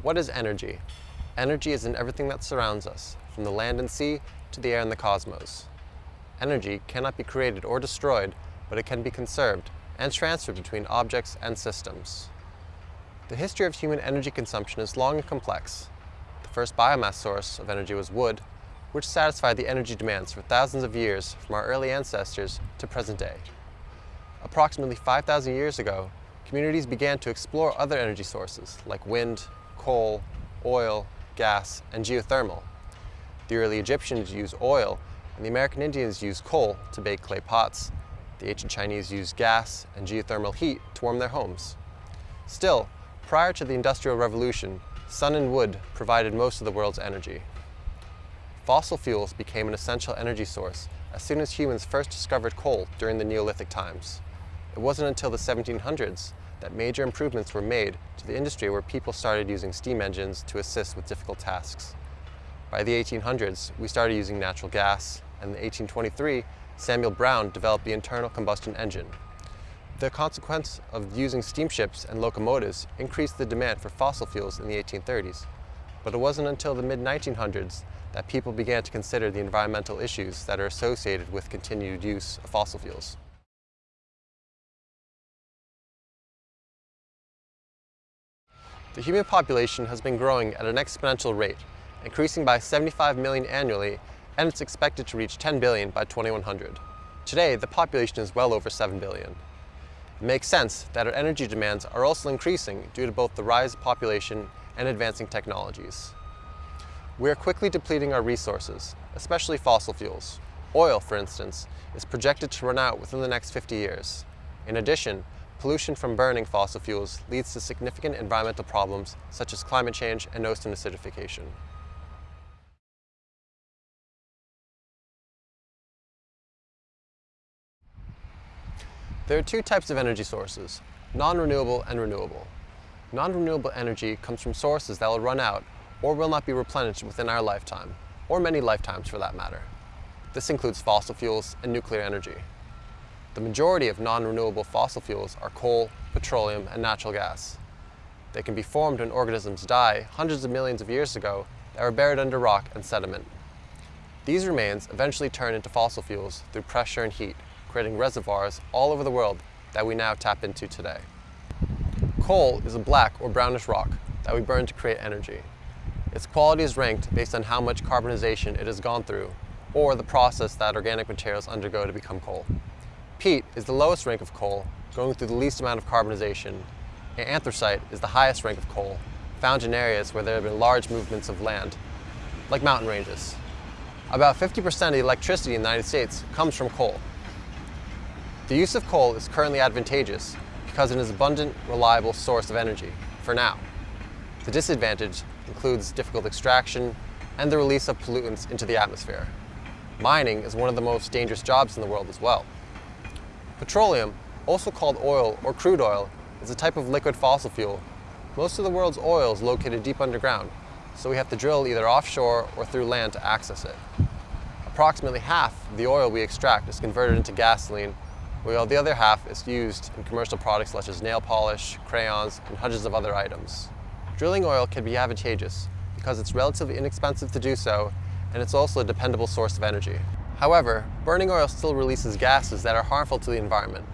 What is energy? Energy is in everything that surrounds us, from the land and sea to the air and the cosmos. Energy cannot be created or destroyed, but it can be conserved and transferred between objects and systems. The history of human energy consumption is long and complex. The first biomass source of energy was wood, which satisfied the energy demands for thousands of years from our early ancestors to present day. Approximately 5,000 years ago, communities began to explore other energy sources like wind, coal, oil, gas, and geothermal. The early Egyptians used oil, and the American Indians used coal to bake clay pots. The ancient Chinese used gas and geothermal heat to warm their homes. Still, prior to the Industrial Revolution, sun and wood provided most of the world's energy. Fossil fuels became an essential energy source as soon as humans first discovered coal during the Neolithic times. It wasn't until the 1700s that major improvements were made to the industry where people started using steam engines to assist with difficult tasks. By the 1800s, we started using natural gas, and in 1823, Samuel Brown developed the internal combustion engine. The consequence of using steamships and locomotives increased the demand for fossil fuels in the 1830s. But it wasn't until the mid-1900s that people began to consider the environmental issues that are associated with continued use of fossil fuels. The human population has been growing at an exponential rate, increasing by 75 million annually, and it's expected to reach 10 billion by 2100. Today, the population is well over 7 billion. It makes sense that our energy demands are also increasing due to both the rise of population and advancing technologies. We are quickly depleting our resources, especially fossil fuels. Oil, for instance, is projected to run out within the next 50 years. In addition, pollution from burning fossil fuels leads to significant environmental problems such as climate change and ocean acidification. There are two types of energy sources, non-renewable and renewable. Non-renewable energy comes from sources that will run out or will not be replenished within our lifetime, or many lifetimes for that matter. This includes fossil fuels and nuclear energy. The majority of non-renewable fossil fuels are coal, petroleum, and natural gas. They can be formed when organisms die hundreds of millions of years ago that were buried under rock and sediment. These remains eventually turn into fossil fuels through pressure and heat, creating reservoirs all over the world that we now tap into today. Coal is a black or brownish rock that we burn to create energy. Its quality is ranked based on how much carbonization it has gone through or the process that organic materials undergo to become coal. Peat is the lowest rank of coal, going through the least amount of carbonization, and anthracite is the highest rank of coal, found in areas where there have been large movements of land, like mountain ranges. About 50% of the electricity in the United States comes from coal. The use of coal is currently advantageous because it is an abundant, reliable source of energy, for now. The disadvantage includes difficult extraction and the release of pollutants into the atmosphere. Mining is one of the most dangerous jobs in the world as well. Petroleum, also called oil or crude oil, is a type of liquid fossil fuel. Most of the world's oil is located deep underground, so we have to drill either offshore or through land to access it. Approximately half of the oil we extract is converted into gasoline, while the other half is used in commercial products such as nail polish, crayons, and hundreds of other items. Drilling oil can be advantageous because it's relatively inexpensive to do so, and it's also a dependable source of energy. However, burning oil still releases gases that are harmful to the environment,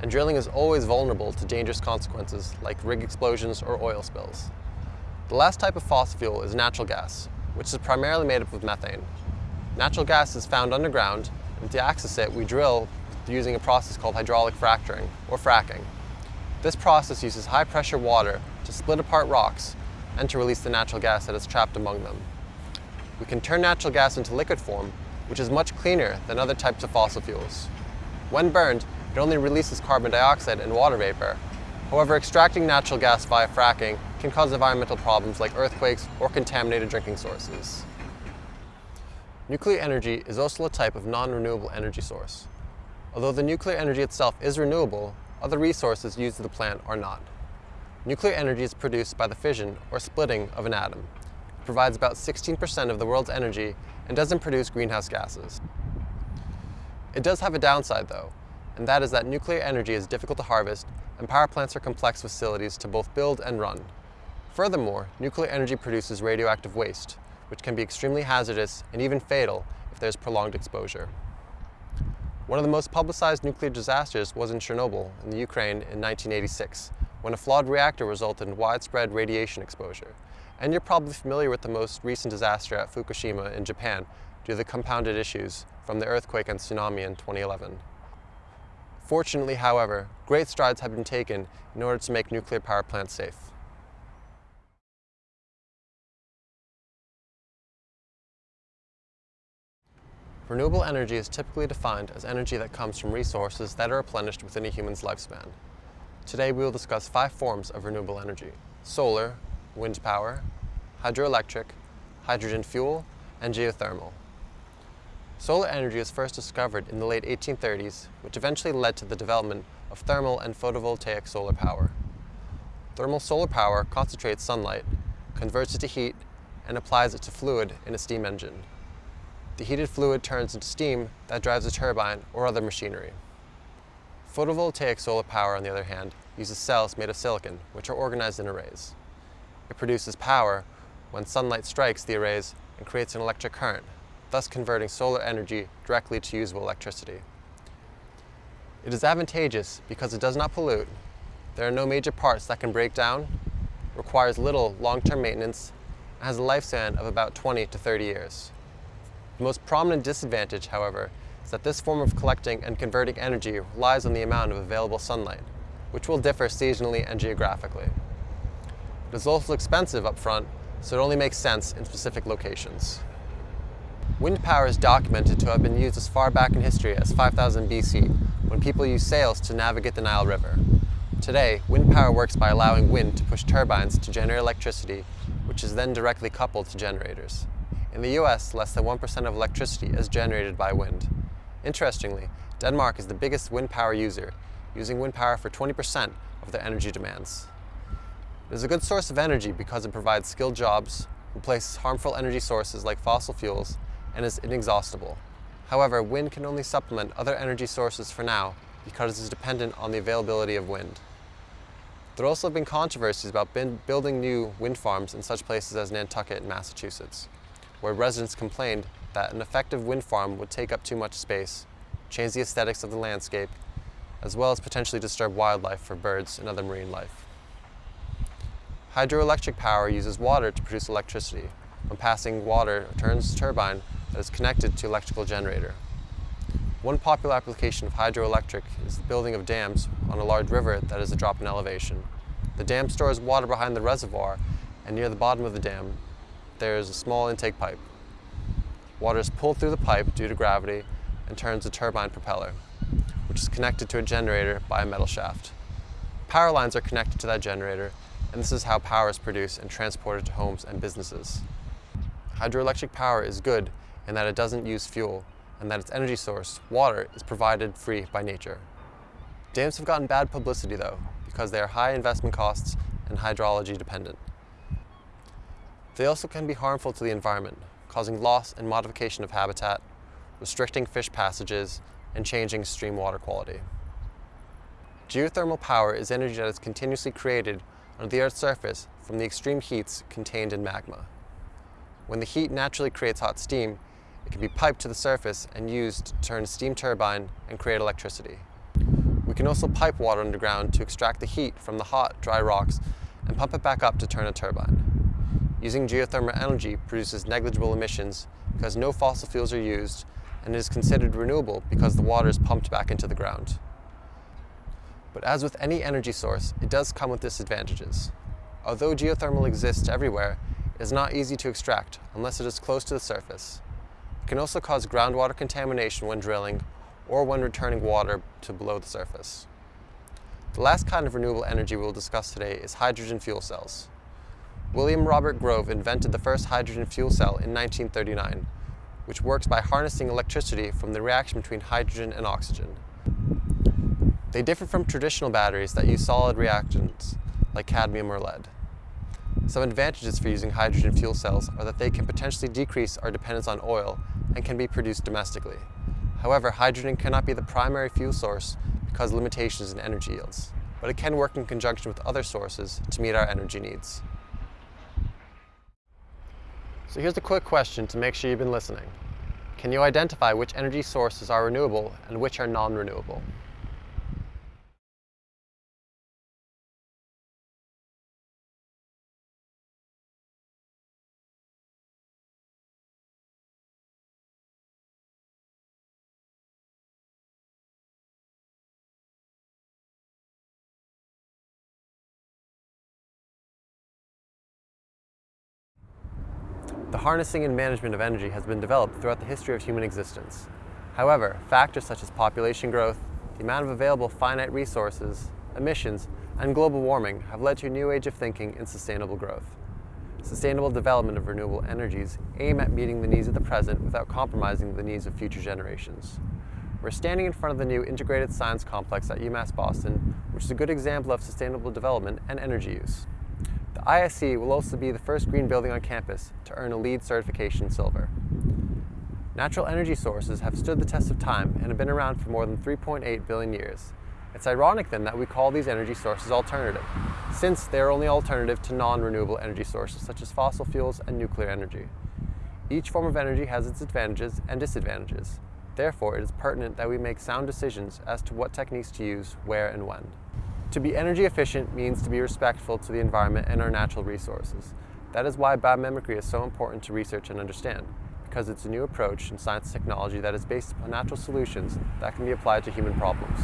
and drilling is always vulnerable to dangerous consequences like rig explosions or oil spills. The last type of fossil fuel is natural gas, which is primarily made up of methane. Natural gas is found underground, and to access it, we drill using a process called hydraulic fracturing, or fracking. This process uses high-pressure water to split apart rocks and to release the natural gas that is trapped among them. We can turn natural gas into liquid form which is much cleaner than other types of fossil fuels. When burned, it only releases carbon dioxide and water vapor. However, extracting natural gas via fracking can cause environmental problems like earthquakes or contaminated drinking sources. Nuclear energy is also a type of non-renewable energy source. Although the nuclear energy itself is renewable, other resources used in the plant are not. Nuclear energy is produced by the fission or splitting of an atom. Provides about 16% of the world's energy and doesn't produce greenhouse gases. It does have a downside though, and that is that nuclear energy is difficult to harvest and power plants are complex facilities to both build and run. Furthermore, nuclear energy produces radioactive waste, which can be extremely hazardous and even fatal if there's prolonged exposure. One of the most publicized nuclear disasters was in Chernobyl in the Ukraine in 1986, when a flawed reactor resulted in widespread radiation exposure. And you're probably familiar with the most recent disaster at Fukushima in Japan due to the compounded issues from the earthquake and tsunami in 2011. Fortunately, however, great strides have been taken in order to make nuclear power plants safe. Renewable energy is typically defined as energy that comes from resources that are replenished within a human's lifespan. Today we will discuss five forms of renewable energy. Solar, wind power, hydroelectric, hydrogen fuel, and geothermal. Solar energy was first discovered in the late 1830s, which eventually led to the development of thermal and photovoltaic solar power. Thermal solar power concentrates sunlight, converts it to heat, and applies it to fluid in a steam engine. The heated fluid turns into steam that drives a turbine or other machinery. Photovoltaic solar power, on the other hand, uses cells made of silicon, which are organized in arrays. It produces power when sunlight strikes the arrays and creates an electric current, thus converting solar energy directly to usable electricity. It is advantageous because it does not pollute, there are no major parts that can break down, requires little long-term maintenance, and has a lifespan of about 20 to 30 years. The most prominent disadvantage, however, is that this form of collecting and converting energy relies on the amount of available sunlight, which will differ seasonally and geographically. It is also expensive up front, so it only makes sense in specific locations. Wind power is documented to have been used as far back in history as 5000 BC, when people used sails to navigate the Nile River. Today, wind power works by allowing wind to push turbines to generate electricity, which is then directly coupled to generators. In the US, less than 1% of electricity is generated by wind. Interestingly, Denmark is the biggest wind power user, using wind power for 20% of their energy demands. It is a good source of energy because it provides skilled jobs, replaces harmful energy sources like fossil fuels, and is inexhaustible. However, wind can only supplement other energy sources for now because it is dependent on the availability of wind. There have also have been controversies about building new wind farms in such places as Nantucket in Massachusetts where residents complained that an effective wind farm would take up too much space, change the aesthetics of the landscape, as well as potentially disturb wildlife for birds and other marine life. Hydroelectric power uses water to produce electricity. When passing water, turns a turbine that is connected to electrical generator. One popular application of hydroelectric is the building of dams on a large river that is a drop in elevation. The dam stores water behind the reservoir, and near the bottom of the dam, there is a small intake pipe. Water is pulled through the pipe due to gravity and turns a turbine propeller, which is connected to a generator by a metal shaft. Power lines are connected to that generator, and this is how power is produced and transported to homes and businesses. Hydroelectric power is good in that it doesn't use fuel, and that its energy source, water, is provided free by nature. Dams have gotten bad publicity though, because they are high investment costs and hydrology dependent. They also can be harmful to the environment, causing loss and modification of habitat, restricting fish passages, and changing stream water quality. Geothermal power is energy that is continuously created under the Earth's surface from the extreme heats contained in magma. When the heat naturally creates hot steam, it can be piped to the surface and used to turn a steam turbine and create electricity. We can also pipe water underground to extract the heat from the hot, dry rocks and pump it back up to turn a turbine. Using geothermal energy produces negligible emissions because no fossil fuels are used and is considered renewable because the water is pumped back into the ground. But as with any energy source, it does come with disadvantages. Although geothermal exists everywhere, it is not easy to extract unless it is close to the surface. It can also cause groundwater contamination when drilling or when returning water to below the surface. The last kind of renewable energy we will discuss today is hydrogen fuel cells. William Robert Grove invented the first hydrogen fuel cell in 1939, which works by harnessing electricity from the reaction between hydrogen and oxygen. They differ from traditional batteries that use solid reactants like cadmium or lead. Some advantages for using hydrogen fuel cells are that they can potentially decrease our dependence on oil and can be produced domestically. However, hydrogen cannot be the primary fuel source because of limitations in energy yields, but it can work in conjunction with other sources to meet our energy needs. So here's a quick question to make sure you've been listening. Can you identify which energy sources are renewable and which are non-renewable? The harnessing and management of energy has been developed throughout the history of human existence. However, factors such as population growth, the amount of available finite resources, emissions, and global warming have led to a new age of thinking in sustainable growth. Sustainable development of renewable energies aim at meeting the needs of the present without compromising the needs of future generations. We're standing in front of the new Integrated Science Complex at UMass Boston, which is a good example of sustainable development and energy use. ISC will also be the first green building on campus to earn a LEED certification silver. Natural energy sources have stood the test of time and have been around for more than 3.8 billion years. It's ironic then that we call these energy sources alternative, since they are only alternative to non-renewable energy sources such as fossil fuels and nuclear energy. Each form of energy has its advantages and disadvantages. Therefore, it is pertinent that we make sound decisions as to what techniques to use, where and when. To be energy efficient means to be respectful to the environment and our natural resources. That is why biomimicry is so important to research and understand, because it's a new approach in science and technology that is based upon natural solutions that can be applied to human problems.